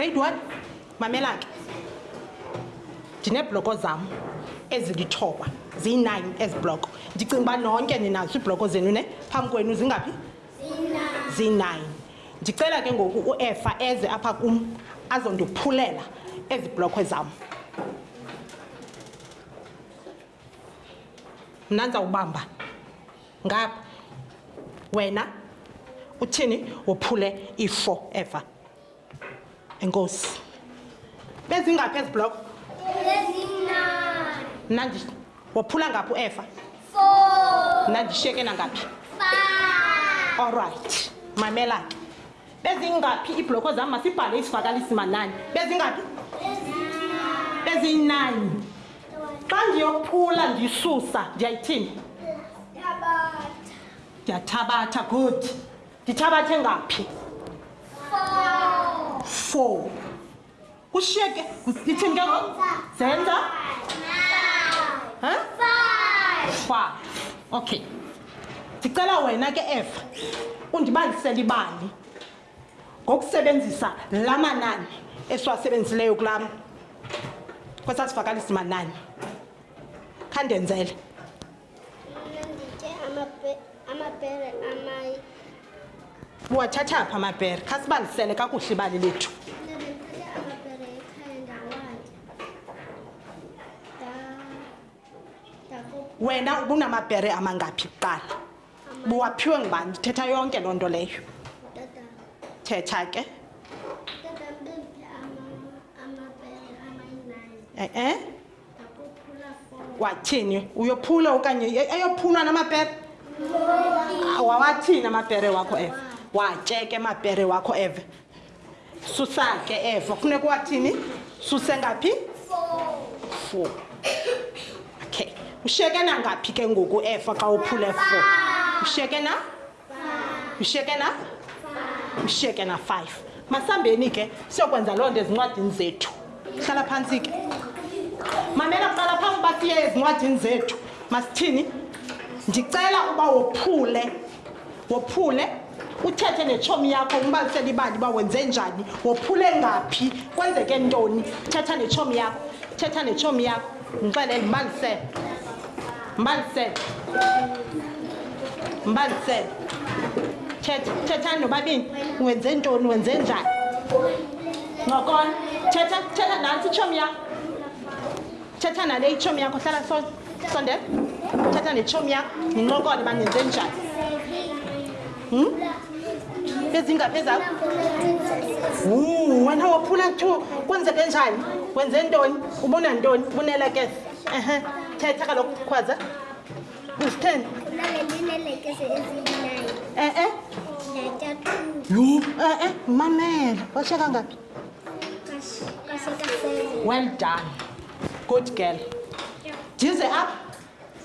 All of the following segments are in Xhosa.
grade one mamela ke ndineebloko zam ezilithoba ziyi-nine ezi bloko ndicinga uba nonke ninazo iibloko zenu ne phambi kwenu zingaphi ziyi-nine ndicela ke ngoku uefa eze apha kum azondiphulela ezi blokhwe zam mna ndizawubamba ngapha wena uthini wophule i-four ever enkosi bezingaphi ezi bloko nandi waphula ngaphi ueva nandishiyeke nangaphi allright mamela ke bezingaphi iibloko zam masibhale isivakalisi manani bezingaphi ezinani xa ndiyophula ndisusa ndiyayithini ndiyathabatha good ndithabathe ngaphi four kushiyeke ndithini ke ngoku zenza five okay ndicela wena ke eva undibalisele ibali ngokusebenzisa la manani esiwasebenzisileyo kulam kwesasivakalisa manani khandenzele wathatha phi amabhere khasibalisele kakuhle ibali lethu wena ubunamabhere amangaphi kuqala buwaphiwe ngubani ndithetha yonke loo nto leyo thetha ke e-e eh, eh? wathini uyophula okanye ayophulwa namapere wawathini amapere wakho eve watyeke amapere wakho eve susake eve funeka wathini suse ngaphi four okay ushiyeke nangaphi ke ngoku efa xa uphule four ushiyeke na mshiyeke na mshiyeke na five masambeni ke siyokwenza loo nto ezincwadini zethu hlala phantsi ke mamela kuqala phambi uba siye ezincwadini zethu masithini ndicela uba wophule wophule uthethe netshomi yakho umbalisela ibali uba wenze njani wophule ngaphi kwenzeke ntoni thetha netshomi yakho thetha netshomi yakho Ngixelele mbalisele. Mbalisele. Mbalisele. Thetha thethani nobabini wenze ntoni wenze njani? Ngokona thetha thetha nantsi itshomi yakho. Thetha nale itshomi yakho hlala so sondela. Thetha netshomi yakho ninqokole uba nenze njani. Hmm? ezingaphi ezakho wena waphula two kwenzeke njani wenze ntoni ubona ntoni ubonela ke ehe thetha kaloku khwaza uzitheni e-e yho e-e mamela washeka ngaphi well done good girl ndize apha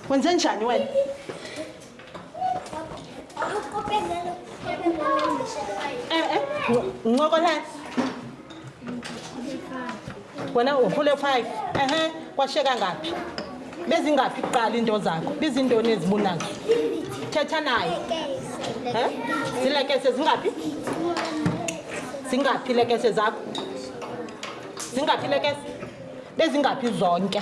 wenze njani wena Eh, eh, ncokola wena uhole five ehe kwasheka ngaphi bezingaphi kuqala into zakho bizintoni ezibunazo thetha naye Eh? zilekese zingaphi zingaphi lekese zakho zingaphi lekese bezingaphi zonke